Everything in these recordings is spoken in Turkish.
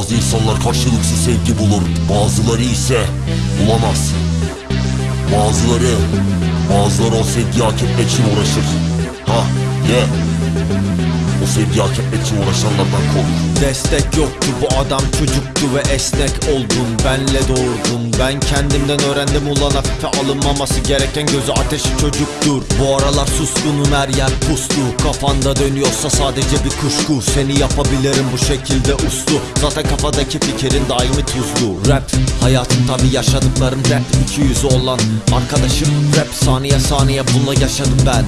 Bazı insanlar karşılıksız sevgi bulur, bazıları ise bulamaz. Bazıları, bazıları o sevgiyi hak etmek için uğraşır. Ha, ye. O etmek için uğraşanlardan kork. Destek yoktu bu adam çocuktu ve esnek oldun Benle doğurdun ben kendimden öğrendim ulan hafife alınmaması gereken gözü ateşi çocuktur. Bu aralar suskunum her yer puslu Kafanda dönüyorsa sadece bir kuşku. Seni yapabilirim bu şekilde uslu. Zaten kafadaki fikrin daimi tuzlu. Rap hayatım tabi yaşadıklarım rap iki yüzü olan Arkadaşım. Rap saniye saniye bununla yaşadım ben.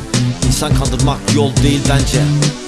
İnsan kandırmak yol değil bence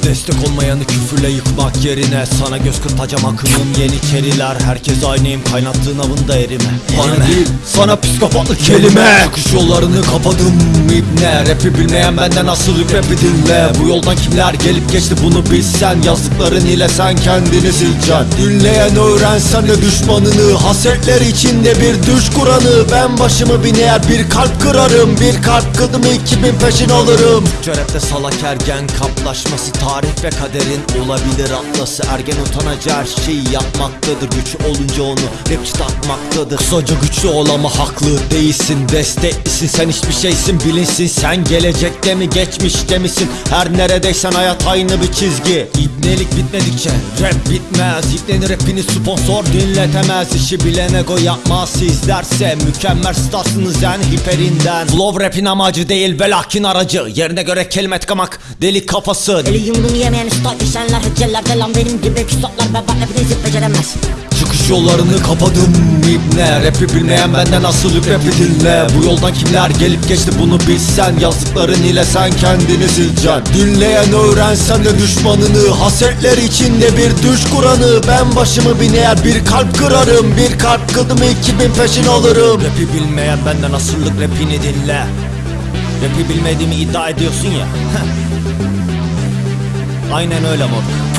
Destek olmayanı küfürle yıkmak yerine. Sana göz kırpacağım akımım yeniçeriler. Herkes aynıyım kaynattığın avında erime. Bana değil. Sana psikopatlık kelime. Çıkış yollarını kapadım ibne. Rapi bilmeyen benden asıl rapi dinle. Bu yoldan kimler gelip geçti bunu bilsen? Yazdıkların ile sen kendini sileceksin. Dinleyen öğrensen de düşmanını. Hasetler içinde bir düş kuranı. Ben başımı bin eğer bir kalp kırarım. Bir kalp kıldım iki bin peşin alırım. Türkçe rapte salak ergen kaplaşması Tarih ve kaderin olabilir atlası. Ergen utanacağı her şeyi yapmaktadır. Güç olunca onu rapçi takmaktadır. Kısaca güçlü ol ama haklı değilsin. Desteklisin. Sen hiçbir şeysin bilinsin Sen gelecekte mi geçmişte misin? Her neredeysen hayat aynı bir çizgi. İbnelik bitmedikçe rap bitmez. İbnenin rapini sponsor dinletemez. İşi bilen ego yapmaz. Sizlerse Mükemmel starsınız yani hiperinden. Flow rapin amacı değil ve lakin aracı. Yerine göre kelime tıkamak delik kafası. Eli yumruğunu yemeyen usta düşenler hüccellerde lan benim gibi küstahlar. Ve bak hepinizi beceremez. Çıkış yollarını kapadım ibne. Rapi bilmeyen benden asıl rapi dinle. Bu yoldan kimler gelip geçti bunu bilsen? Yazdıkların ile sen kendini sileceksin Dinleyen öğrensen de düşmanını Hasetler içinde bir düş kuranı. Ben başımı bin eğer bir kalp kırarım. Bir kalp kıldım iki bin peşin alırım. Rapi bilmeyen benden asırlık rapini dinle. Rapi bilmediğimi iddia ediyorsun ya Aynen öyle moruk